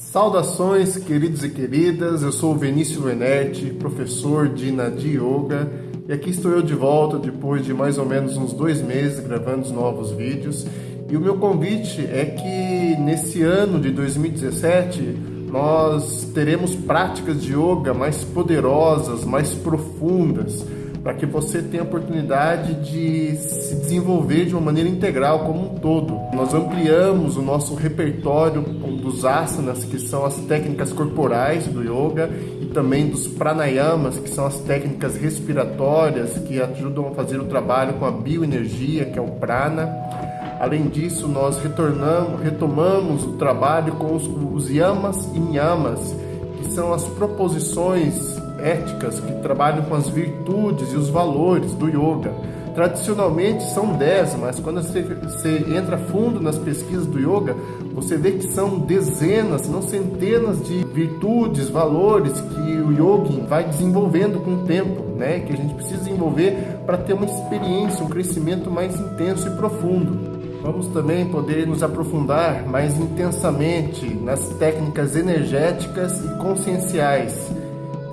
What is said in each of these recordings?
Saudações, queridos e queridas. Eu sou o Vinícius Lenerte, professor de Nadi Yoga, e aqui estou eu de volta depois de mais ou menos uns dois meses gravando os novos vídeos. E o meu convite é que nesse ano de 2017 nós teremos práticas de yoga mais poderosas, mais profundas para que você tenha a oportunidade de se desenvolver de uma maneira integral como um todo. Nós ampliamos o nosso repertório dos asanas, que são as técnicas corporais do yoga, e também dos pranayamas, que são as técnicas respiratórias que ajudam a fazer o trabalho com a bioenergia, que é o prana. Além disso, nós retornamos, retomamos o trabalho com os, os yamas e niyamas, que são as proposições éticas que trabalham com as virtudes e os valores do yoga. Tradicionalmente são 10, mas quando você, você entra fundo nas pesquisas do yoga, você vê que são dezenas, não centenas de virtudes, valores que o yogi vai desenvolvendo com o tempo, né? que a gente precisa desenvolver para ter uma experiência, um crescimento mais intenso e profundo. Vamos também poder nos aprofundar mais intensamente nas técnicas energéticas e conscienciais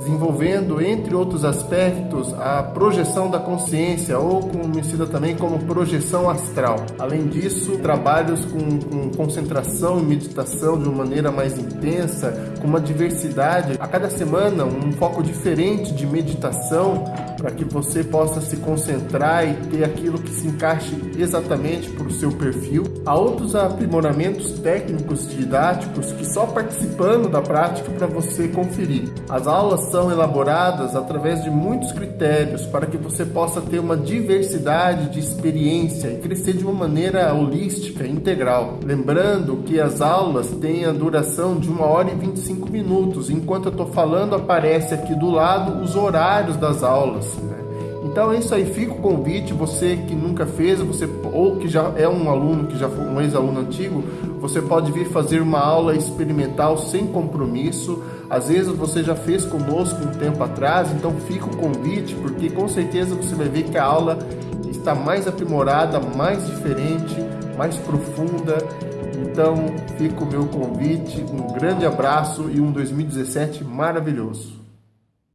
desenvolvendo, entre outros aspectos, a projeção da consciência, ou conhecida também como projeção astral. Além disso, trabalhos com, com concentração e meditação de uma maneira mais intensa, com uma diversidade. A cada semana, um foco diferente de meditação para que você possa se concentrar e ter aquilo que se encaixe exatamente para o seu perfil. Há outros aprimoramentos técnicos didáticos que só participando da prática para você conferir. As aulas são elaboradas através de muitos critérios para que você possa ter uma diversidade de experiência e crescer de uma maneira holística, integral. Lembrando que as aulas têm a duração de 1 hora e 25 minutos. Enquanto eu estou falando, aparece aqui do lado os horários das aulas. Né? Então é isso aí, fica o convite, você que nunca fez, você ou que já é um aluno, que já foi um ex-aluno antigo, você pode vir fazer uma aula experimental sem compromisso. Às vezes você já fez conosco um tempo atrás, então fica o convite, porque com certeza você vai ver que a aula está mais aprimorada, mais diferente, mais profunda. Então fica o meu convite, um grande abraço e um 2017 maravilhoso.